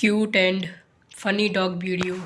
cute and funny dog video.